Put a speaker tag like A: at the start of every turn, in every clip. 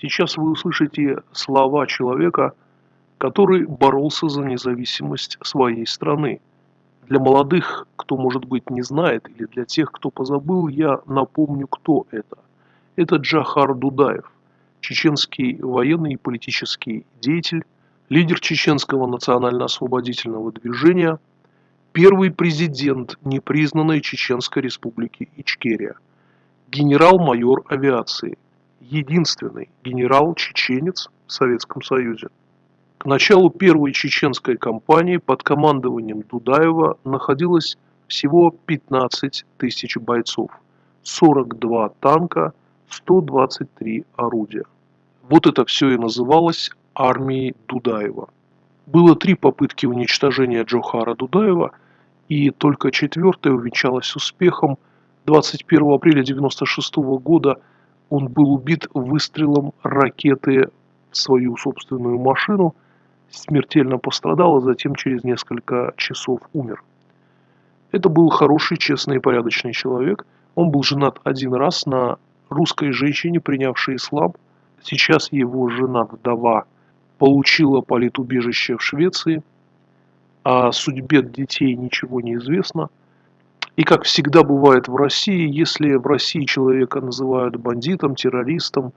A: Сейчас вы услышите слова человека, который боролся за независимость своей страны. Для молодых, кто, может быть, не знает, или для тех, кто позабыл, я напомню, кто это. Это Джахар Дудаев, чеченский военный и политический деятель, лидер чеченского национально-освободительного движения, первый президент непризнанной Чеченской республики Ичкерия, генерал-майор авиации, единственный генерал-чеченец в Советском Союзе. К началу первой чеченской кампании под командованием Дудаева находилось всего 15 тысяч бойцов, 42 танка, 123 орудия. Вот это все и называлось армией Дудаева. Было три попытки уничтожения Джохара Дудаева, и только четвертая увенчалась успехом. 21 апреля 1996 года он был убит выстрелом ракеты в свою собственную машину, смертельно пострадал, а затем через несколько часов умер. Это был хороший, честный и порядочный человек. Он был женат один раз на русской женщине, принявшей ислам. Сейчас его жена-вдова получила политубежище в Швеции. О судьбе детей ничего не известно. И как всегда бывает в России, если в России человека называют бандитом, террористом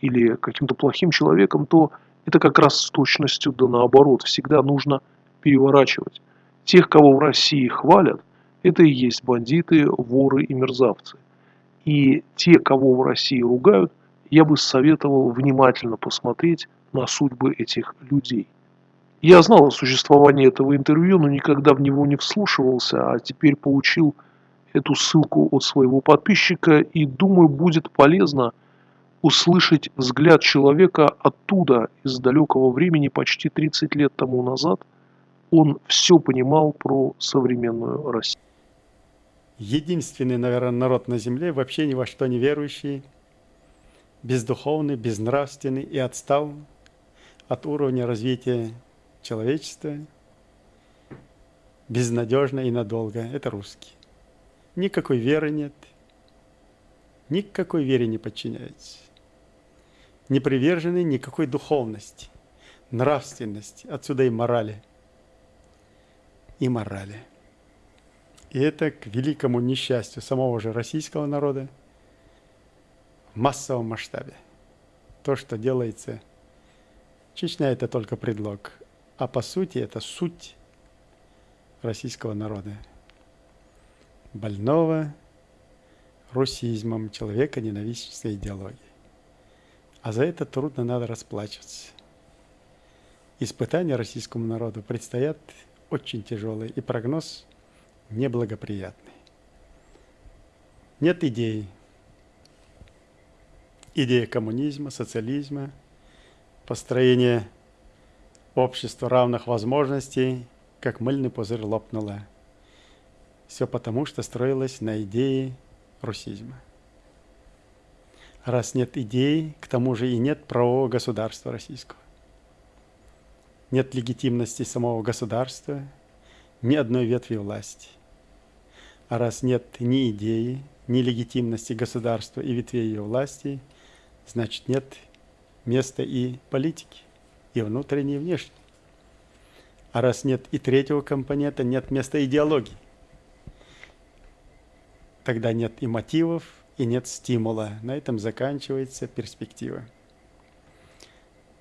A: или каким-то плохим человеком, то это как раз с точностью да наоборот. Всегда нужно переворачивать. Тех, кого в России хвалят, это и есть бандиты, воры и мерзавцы. И те, кого в России ругают, я бы советовал внимательно посмотреть на судьбы этих людей. Я знал о существовании этого интервью, но никогда в него не вслушивался, а теперь получил эту ссылку от своего подписчика и думаю, будет полезно услышать взгляд человека оттуда, из далекого времени, почти 30 лет тому назад. Он все понимал про современную Россию
B: единственный, наверное, народ на земле, вообще ни во что не верующий, бездуховный, безнравственный и отстал от уровня развития человечества, безнадежно и надолго. Это русский. Никакой веры нет, никакой вере не подчиняется. Не привержены никакой духовности, нравственности, отсюда и морали. И морали. И это к великому несчастью самого же российского народа в массовом масштабе. То, что делается, Чечня это только предлог, а по сути это суть российского народа. Больного русизмом, человека ненавистнической идеологии. А за это трудно надо расплачиваться. Испытания российскому народу предстоят очень тяжелые, и прогноз неблагоприятный. Нет идей. Идея коммунизма, социализма, построение общества равных возможностей, как мыльный пузырь лопнула. Все потому, что строилось на идее русизма. Раз нет идей, к тому же и нет правового государства российского. Нет легитимности самого государства, ни одной ветви власти – а раз нет ни идеи, ни легитимности государства и ветвей ее власти, значит нет места и политики, и внутренней, и внешней. А раз нет и третьего компонента, нет места идеологии. Тогда нет и мотивов, и нет стимула. На этом заканчивается перспектива.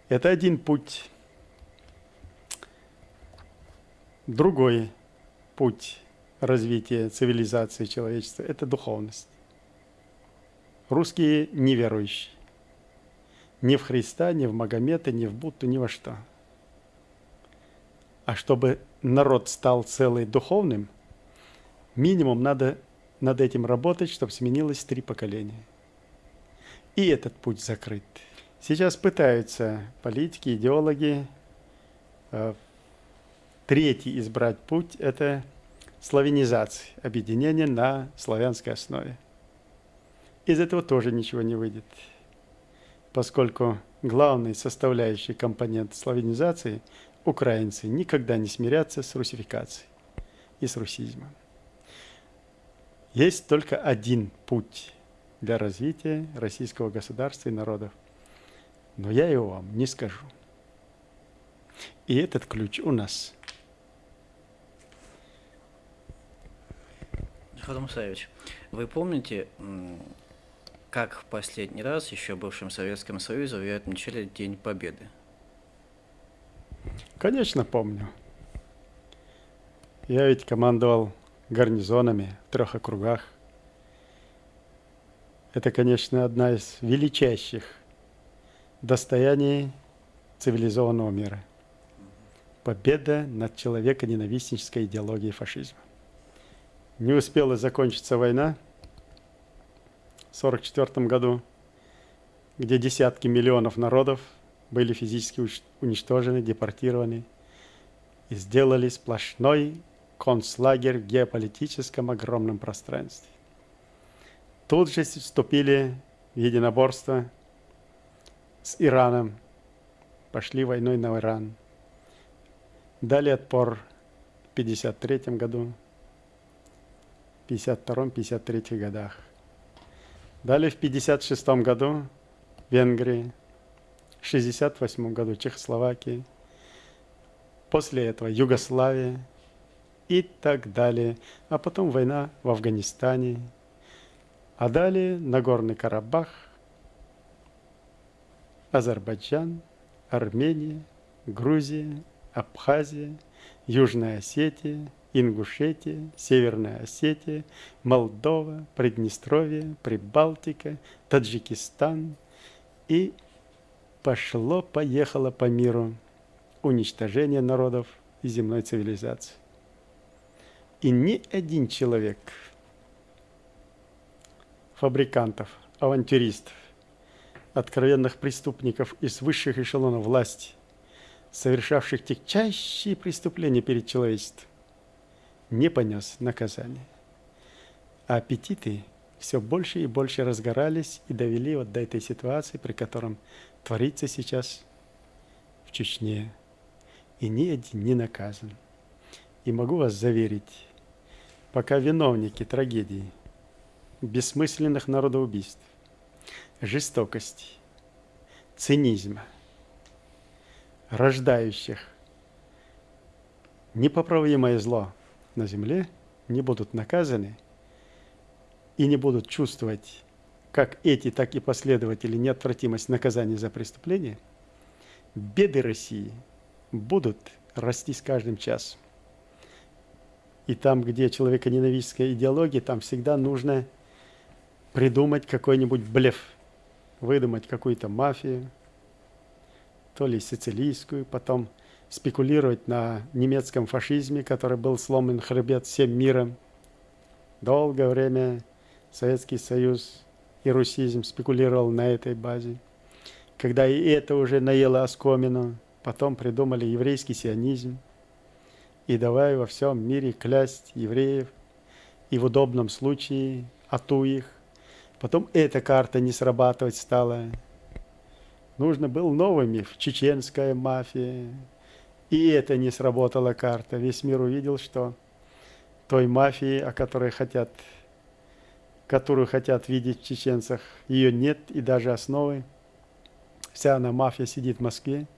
B: Это один путь. Другой путь развития цивилизации человечества – это духовность. Русские неверующие. Ни в Христа, ни в Магомета, ни в Будду, ни во что. А чтобы народ стал целый духовным, минимум надо над этим работать, чтобы сменилось три поколения. И этот путь закрыт. Сейчас пытаются политики, идеологи э, третий избрать путь – это славянизации, объединения на славянской основе. Из этого тоже ничего не выйдет, поскольку главный составляющий компонент славянизации – украинцы никогда не смирятся с русификацией и с русизмом. Есть только один путь для развития российского государства и народов. но я его вам не скажу. И этот ключ у нас.
C: Хадам Савич, вы помните, как в последний раз еще в бывшем Советском Союзе вы отмечали День Победы?
B: Конечно, помню. Я ведь командовал гарнизонами в трех округах. Это, конечно, одна из величайших достояний цивилизованного мира. Победа над человеконенавистнической идеологией фашизма. Не успела закончиться война 1944 году, где десятки миллионов народов были физически уничтожены, депортированы и сделали сплошной концлагерь в геополитическом огромном пространстве. Тут же вступили в единоборство с Ираном, пошли войной на Иран. Дали отпор в 1953 году, 52-53 годах. Далее в 56 году Венгрии, в 68 году Чехословакии, после этого Югославия и так далее. А потом война в Афганистане, а далее Нагорный Карабах, Азербайджан, Армения, Грузия, Абхазия, Южная Осетия – Ингушетия, Северная Осетия, Молдова, Приднестровье, Прибалтика, Таджикистан. И пошло-поехало по миру уничтожение народов и земной цивилизации. И ни один человек, фабрикантов, авантюристов, откровенных преступников из высших эшелонов власти, совершавших тягчайшие преступления перед человечеством, не понес наказание. А аппетиты все больше и больше разгорались и довели вот до этой ситуации, при котором творится сейчас в Чечне. И ни один не наказан. И могу вас заверить, пока виновники трагедии, бессмысленных народоубийств, жестокости, цинизма, рождающих непоправимое зло – на земле не будут наказаны и не будут чувствовать как эти, так и последователи неотвратимость наказания за преступление, беды России будут расти с каждым часом. И там, где человеконенавистская идеология, там всегда нужно придумать какой-нибудь блеф, выдумать какую-то мафию, то ли сицилийскую, потом – спекулировать на немецком фашизме, который был сломан хребет всем миром. Долгое время Советский Союз и русизм спекулировал на этой базе. Когда и это уже наело оскомину, потом придумали еврейский сионизм. И давай во всем мире клясть евреев, и в удобном случае ату их. Потом эта карта не срабатывать стала. Нужно был новый миф, чеченская мафия, и это не сработала карта. Весь мир увидел, что той мафии, о которой хотят, которую хотят видеть в чеченцах, ее нет и даже основы. Вся она мафия сидит в Москве –